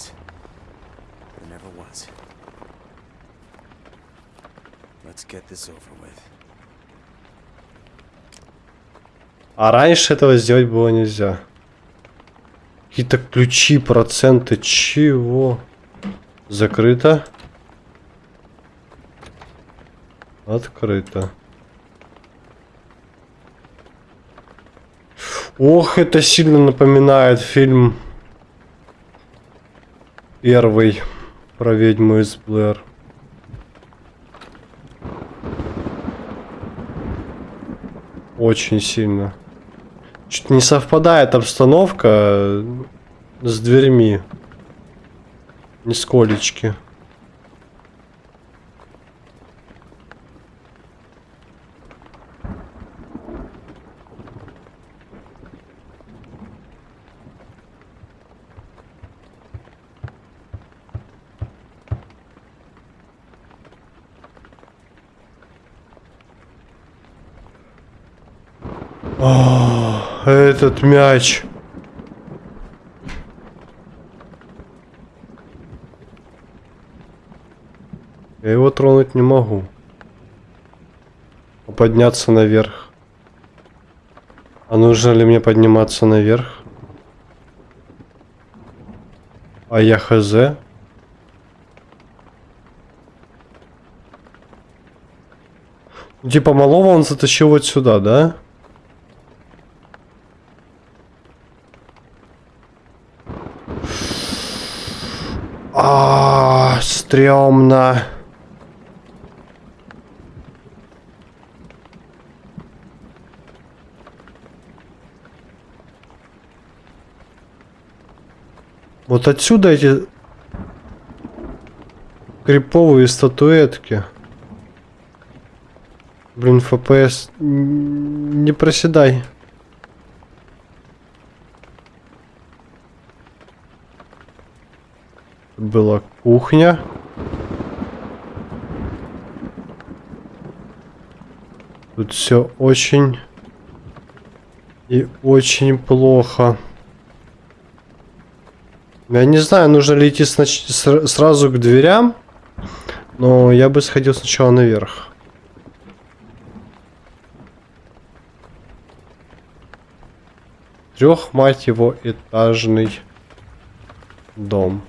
was. There never was. Let's get this over with. А раньше этого сделать было нельзя. Какие-то ключи, проценты, чего? Закрыто. Открыто. Ох, это сильно напоминает фильм первый про ведьму из Блэр. Очень сильно. Чуть не совпадает обстановка с дверьми. Нисколечки. О, этот мяч. Я его тронуть не могу. А Подняться наверх. А нужно ли мне подниматься наверх? А я хз? Ну, Типа малого он затащил вот сюда, да? А, стрёмно. Вот отсюда эти криповые статуэтки. Блин, ФПС не проседай. Была кухня. Тут все очень и очень плохо. Я не знаю, нужно ли идти сразу к дверям, но я бы сходил сначала наверх. Трех, мать его, этажный дом.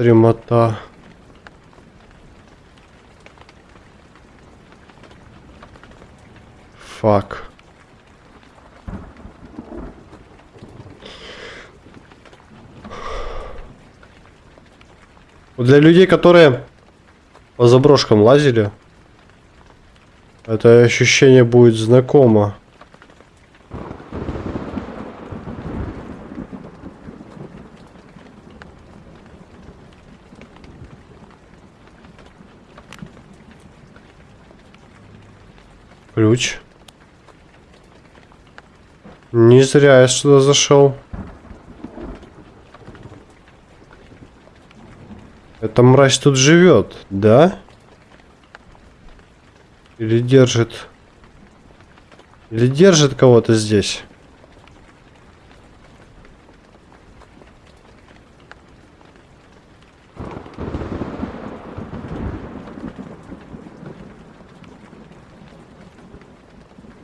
Стремота. Фак. Вот Для людей, которые по заброшкам лазили, это ощущение будет знакомо. Ключ. Не зря я сюда зашел. Эта мразь тут живет, да? Или держит... Или держит кого-то здесь?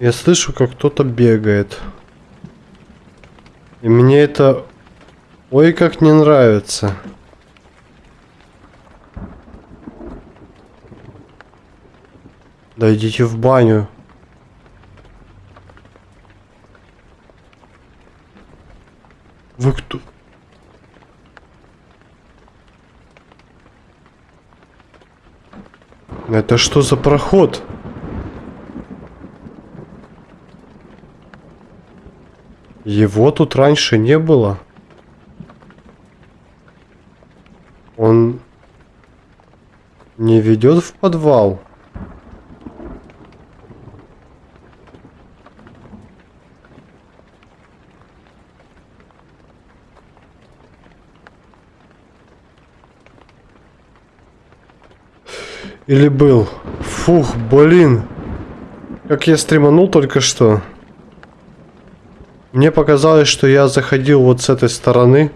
Я слышу, как кто-то бегает. И мне это... Ой, как не нравится. Да идите в баню. Вы кто? Это что за проход? Его тут раньше не было. Он не ведет в подвал. Или был? Фух, блин. Как я стриманул только что. Мне показалось, что я заходил вот с этой стороны.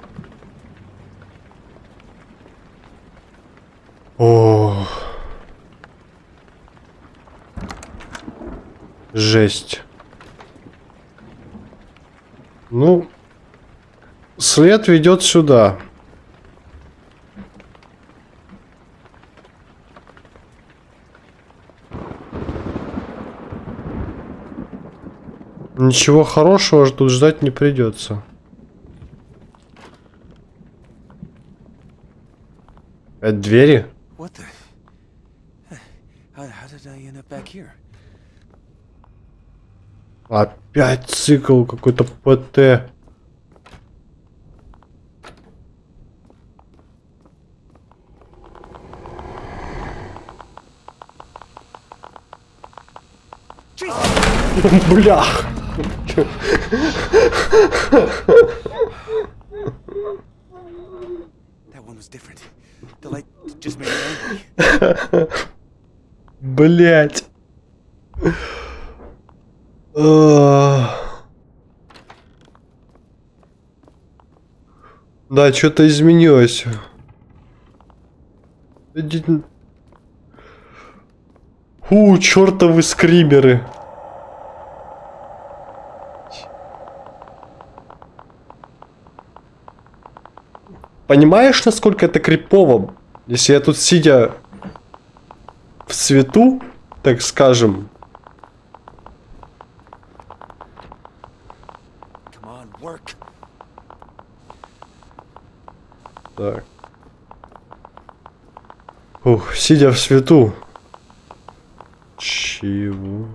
О. Жесть. Ну, след ведет сюда. Ничего хорошего ж тут ждать не придется. Это двери? Опять цикл какой-то ПТ. Блях. Блять. Да, что-то изменилось. Фу, чертовы скримеры. Понимаешь, насколько это крипово? Если я тут сидя в цвету, так скажем. Так. Ух, сидя в свету. Чего?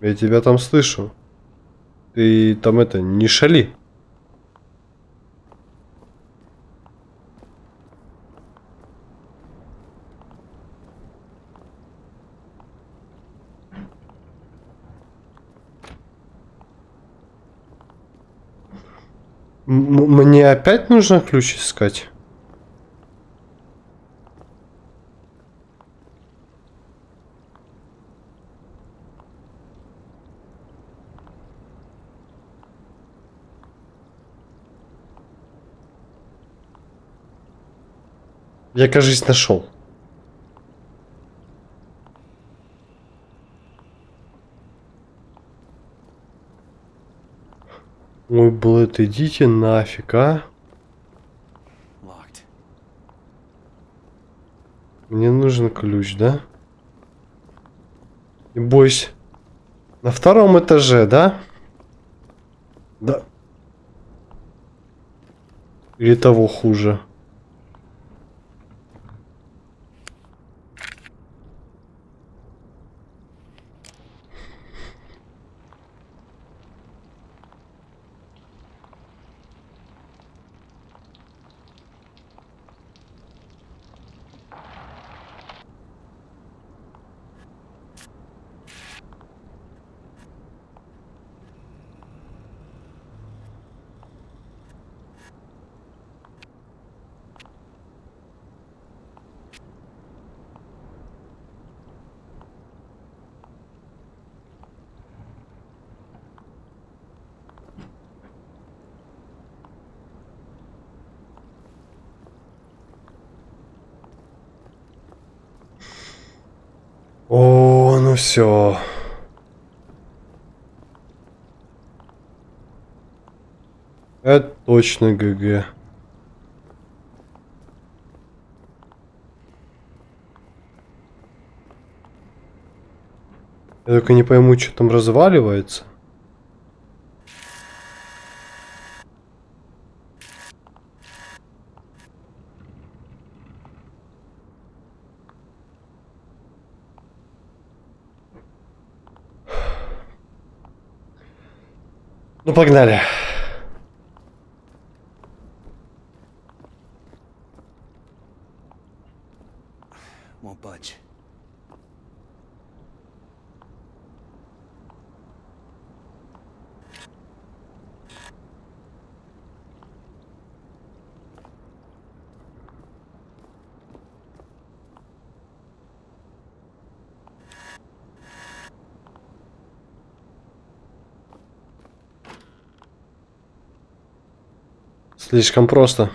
Я тебя там слышу. Ты там это, не шали. М- Мне опять нужно ключ искать? Я, кажется, нашел. Ой, блэд, идите нафиг, а? Мне нужен ключ, да? Не бойся. На втором этаже, да? Да. Или того хуже. О, ну все. Это точно ГГ. Я только не пойму, что там разваливается. Ну, погнали. Слишком просто.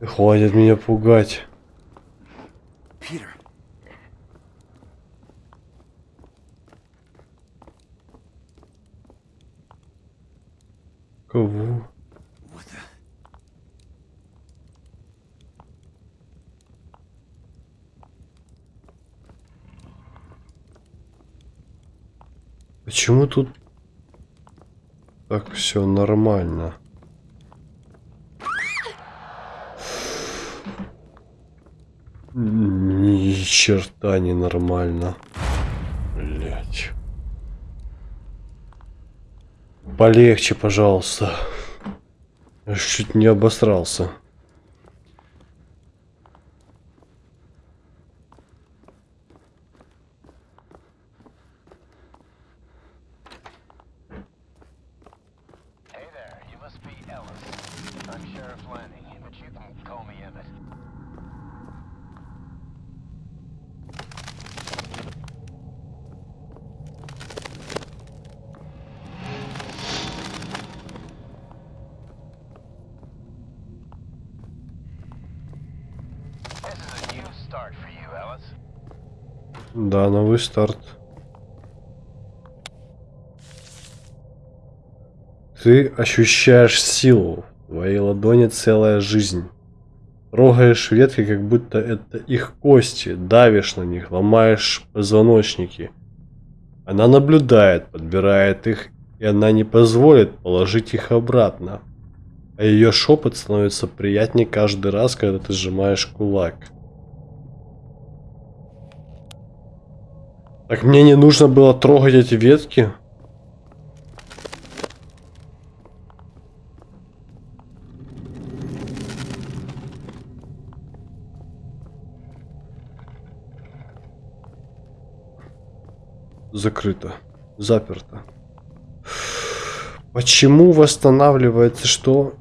Хватит меня пугать. Peter. Кого? What the? Почему тут так все нормально? Ни черта не нормально. Блять. Полегче, пожалуйста. Я чуть не обосрался. Новый старт. Ты ощущаешь силу. В твоей ладони целая жизнь. Трогаешь ветки, как будто это их кости, давишь на них, ломаешь позвоночники. Она наблюдает, подбирает их, и она не позволит положить их обратно. А ее шепот становится приятнее каждый раз, когда ты сжимаешь кулак. Так мне не нужно было трогать эти ветки? Закрыто. Заперто. Почему восстанавливается что?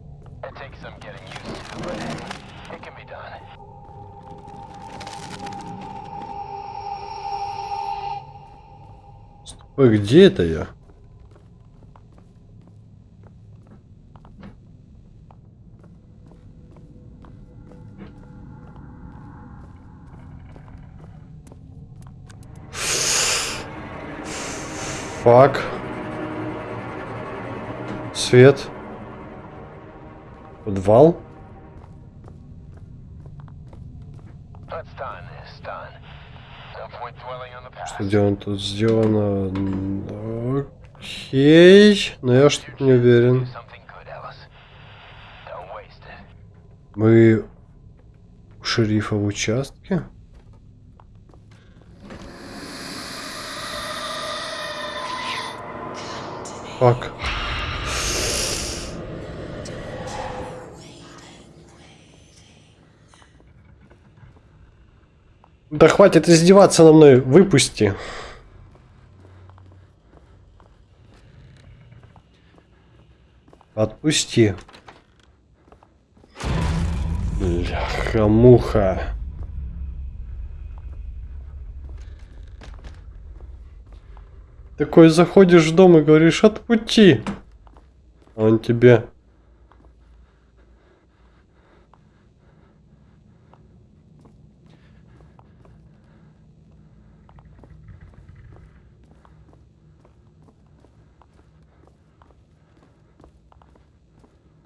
Ой, где это я? Фак. Свет. Подвал. Let's Что сделано тут сделано? Окей. Но я что-то не уверен. Мы у шерифа в участке? Фак. Да хватит издеваться на мной, выпусти. Отпусти. Бляха-муха. Такой заходишь в дом и говоришь, отпути. А он тебе...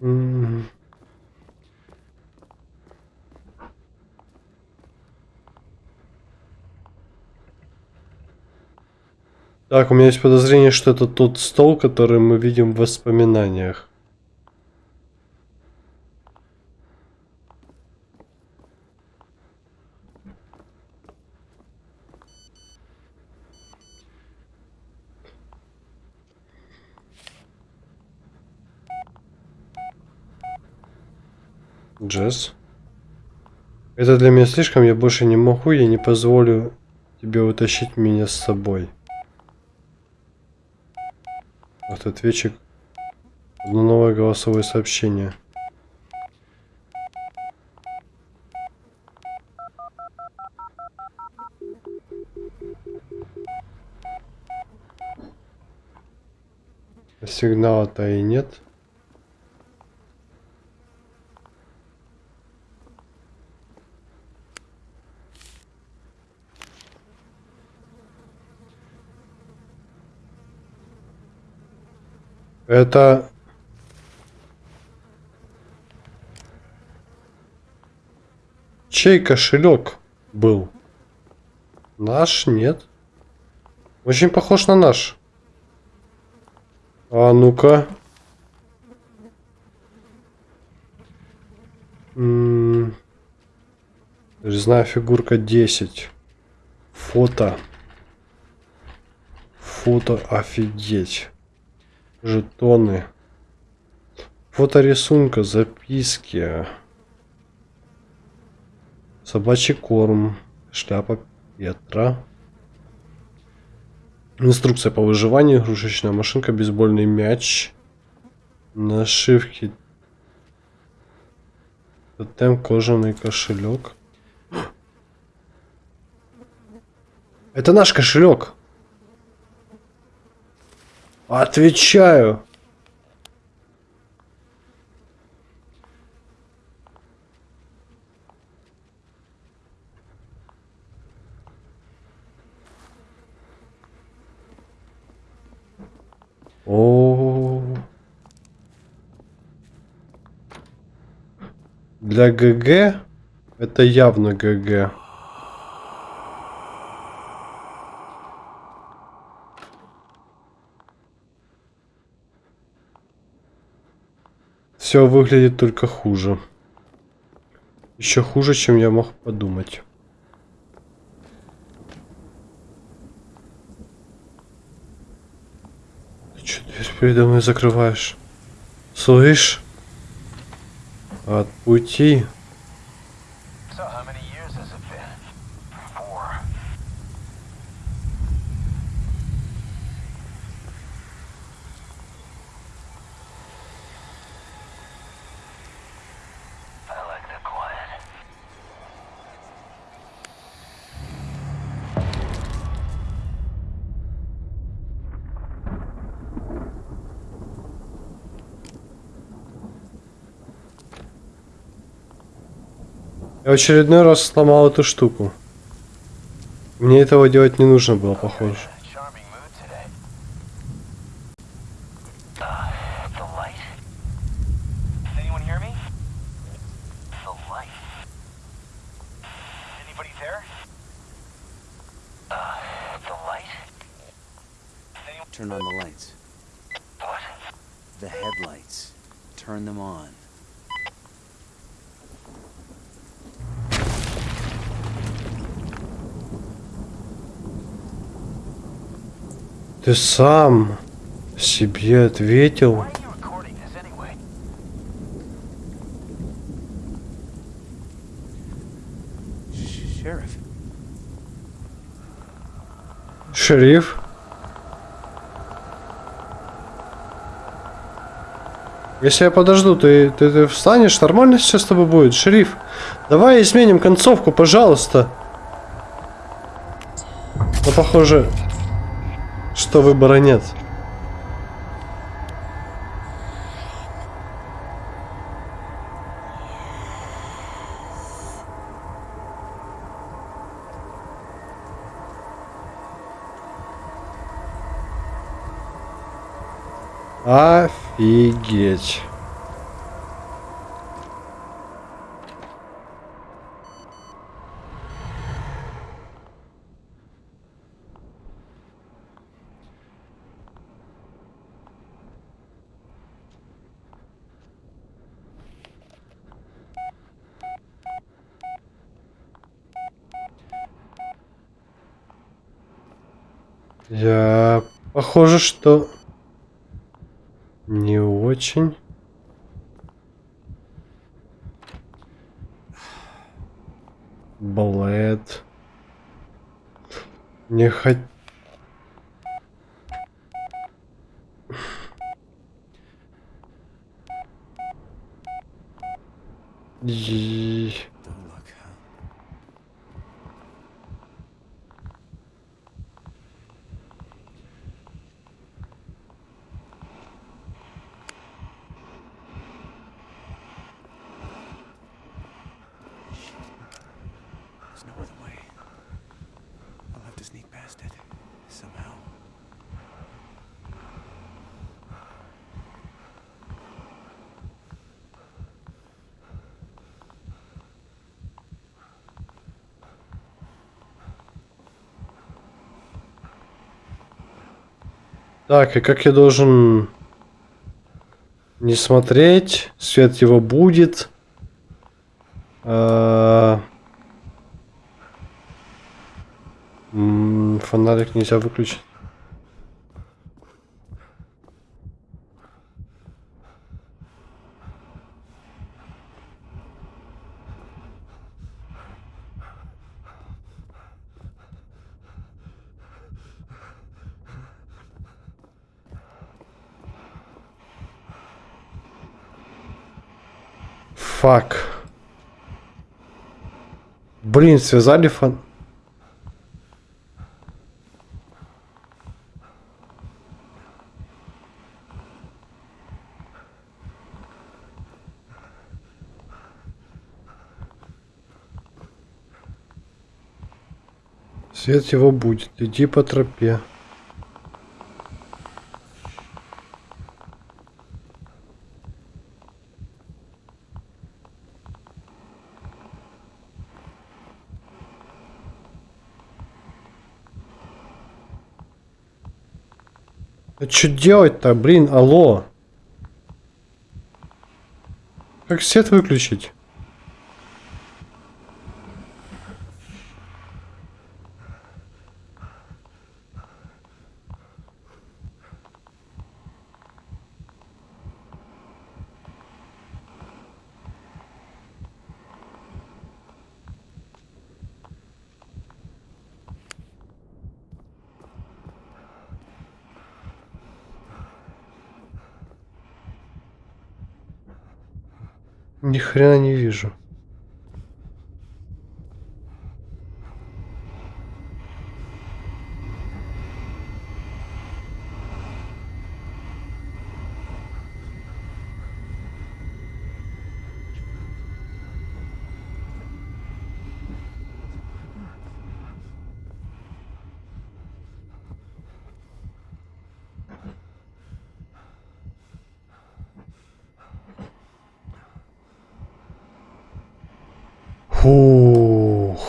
М. Так, у меня есть подозрение, что это тот стол, который мы видим в воспоминаниях. Джесс. Это для меня слишком, я больше не могу, я не позволю тебе утащить меня с собой. Автоответчик. Одно новое голосовое сообщение. Сигнала-то и нет. Это... Чей кошелек был? Наш? Нет. Очень похож на наш. А ну-ка. Резная фигурка 10. Фото. Фото офигеть. Жетоны. Фото рисунка, записки. Собачий корм. Шляпа Петра. Инструкция по выживанию, игрушечная машинка, бейсбольный мяч, нашивки, тотем, кожаный кошелек. Это наш кошелек. Отвечаю. О. Для ГГ это явно ГГ. Все выглядит только хуже. Еще хуже, чем я мог подумать. Ты что дверь передо мной закрываешь? Слышь? От пути. Я очередной раз сломал эту штуку. Мне этого делать не нужно было, похоже. Ты сам себе ответил. Шериф. Если я подожду, ты, ты, ты встанешь? Нормально сейчас с тобой будет, шериф? Давай изменим концовку, пожалуйста. Но похоже, что выбора нет. Офигеть. Я... Похоже, что... Не очень. Блэд. Не хот... И- Так, и как я должен не смотреть? Свет его будет. А, Фонарик нельзя выключить. Фак. Блин, связали фон... Свет его будет. Иди по тропе. А что делать-то, блин, алло? Как свет выключить? Ни хрена не вижу. Фух.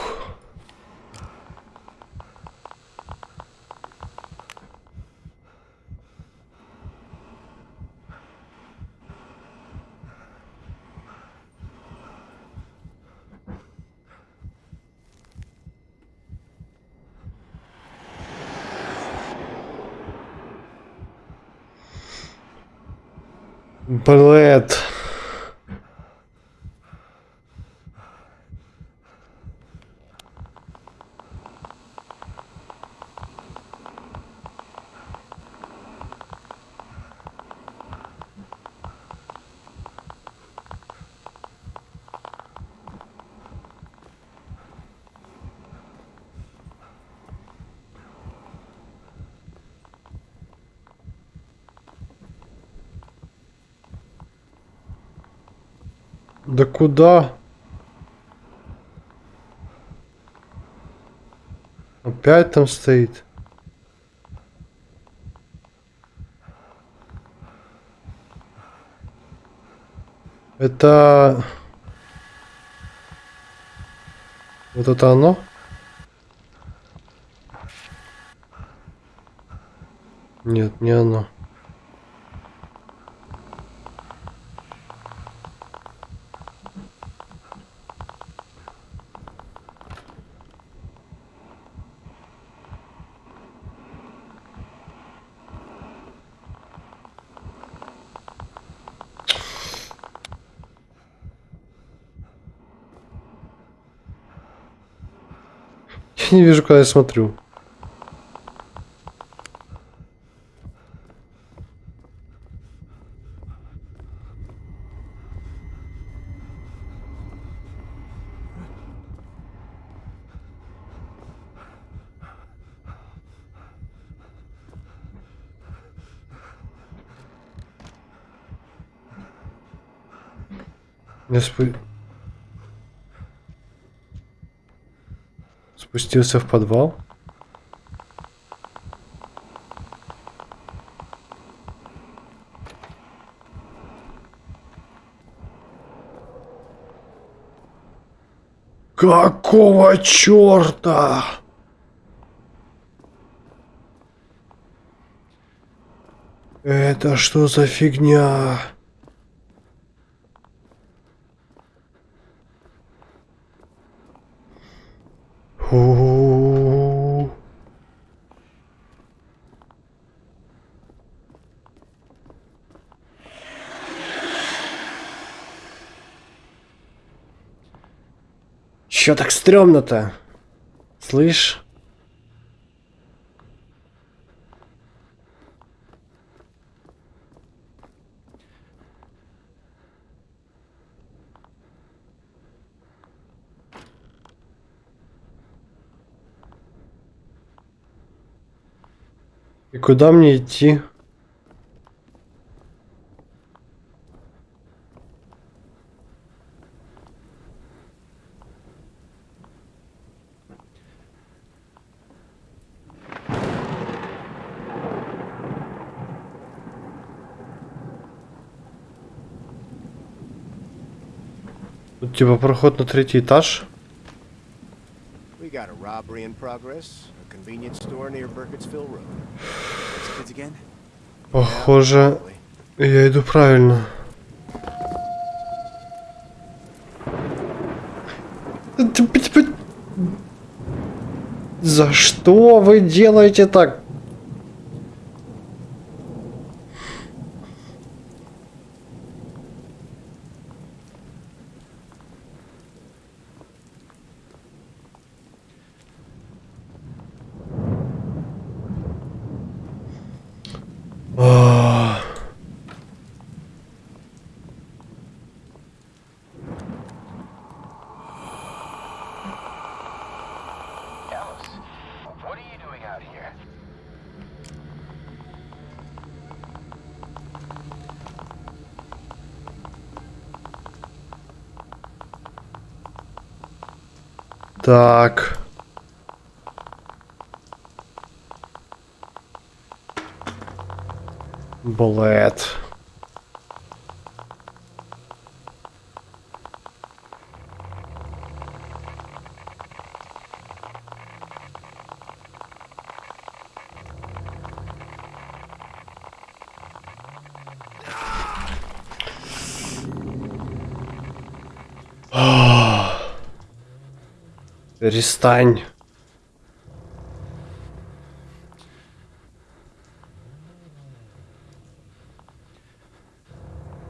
Блэд. Да куда? Опять там стоит. Это... Вот это оно? Нет, не оно. Я не вижу, куда я смотрю. Я спу- спустился в подвал. Какого черта? Это что за фигня? Фу. Чё так стрёмно-то? Слышь? И куда мне идти? Типа проход на третий этаж. Похоже, я иду правильно. За что вы делаете так? Так. Блэд. Перестань.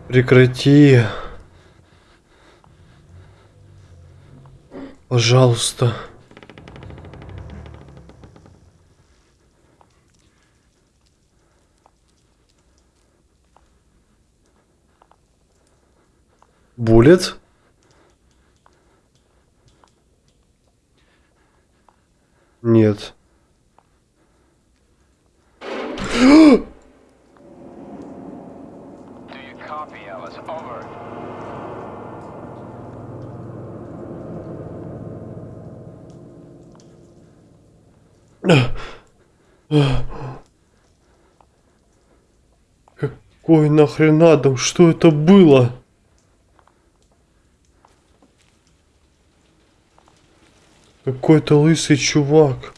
Прекрати. Пожалуйста. Буллет? Какой нахрен Адам? Что это было? Какой-то лысый чувак.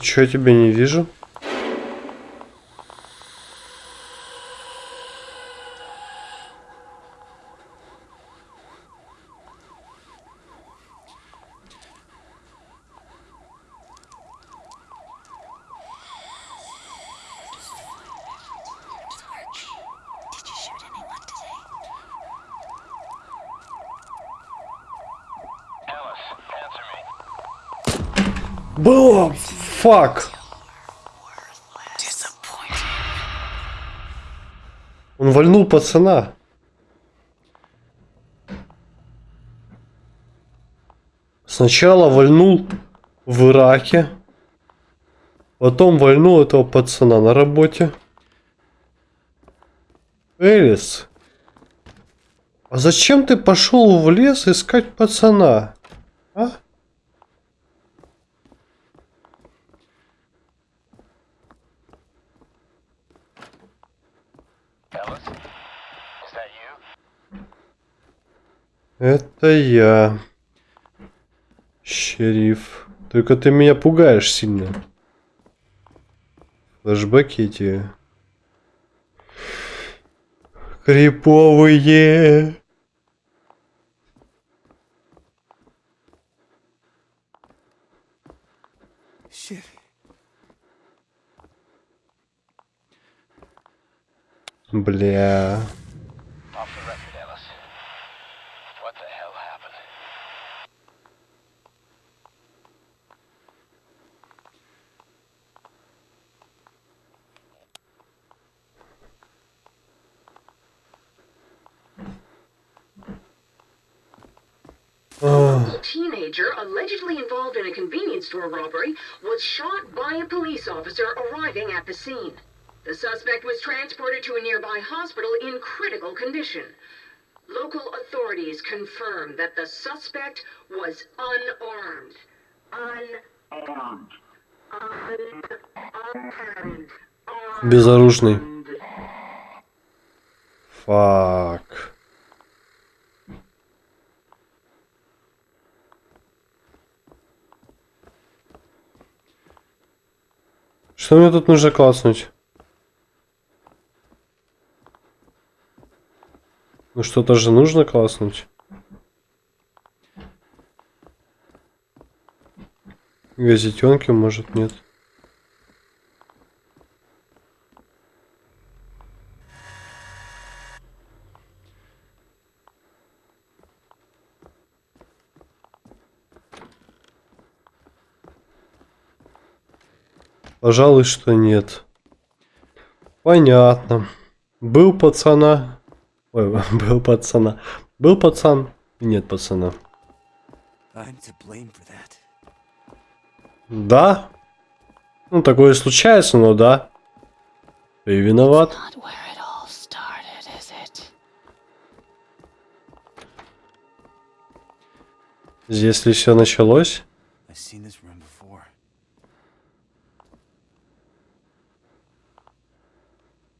Чё я тебя не вижу? Было! Фак! Он вальнул пацана. Сначала вальнул в Ираке. Потом вальнул этого пацана на работе. Элис. А зачем ты пошел в лес искать пацана? А? Это я. Шериф. Только ты меня пугаешь сильно. Флэшбэки эти. Криповые. Бля. A teenager allegedly involved in a convenience store robbery was shot by a police officer arriving at the scene. The suspect was transported to a nearby hospital in critical condition. Local authorities confirmed that the suspect was unarmed. Unarmed. Unarmed. Безоружный. Фак. Что мне тут нужно класснуть? Ну что-то же нужно класснуть. Газетенки, может, нет. Пожалуй, что нет. Понятно. Был пацана. Ой, был пацана. Был пацан. Нет пацана. Да. Ну, такое случается, но да. Ты виноват. Not where it all started, is it? Здесь ли все началось?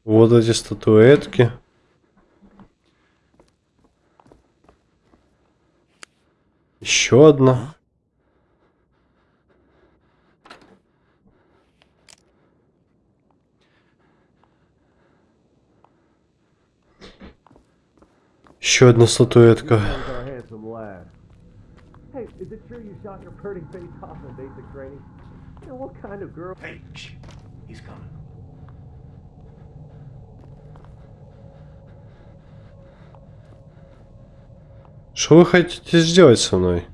Вот эти статуэтки. Еще одна. Еще одна статуэтка. Hey, Что вы хотите сделать со мной?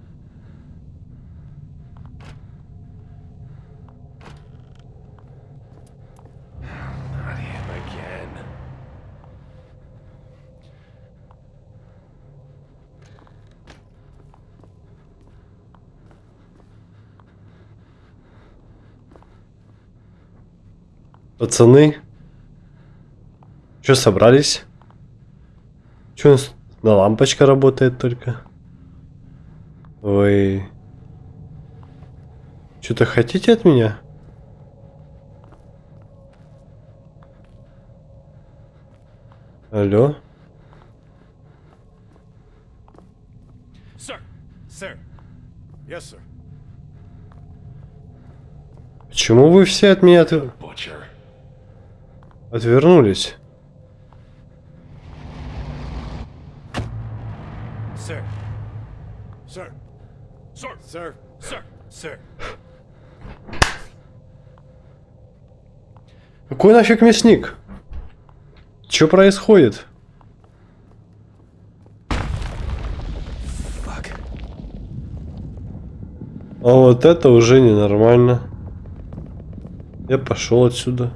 Пацаны? Что собрались? Что на лампочка работает только? Вы что-то хотите от меня? Алло? Sir! Sir! Yes, sir. Почему вы все от меня от- отвернулись? Sir. Sir. Sir. Sir. Sir. Sir. Какой нафиг мясник? Что происходит? Fuck. А вот это уже ненормально. Я пошел отсюда.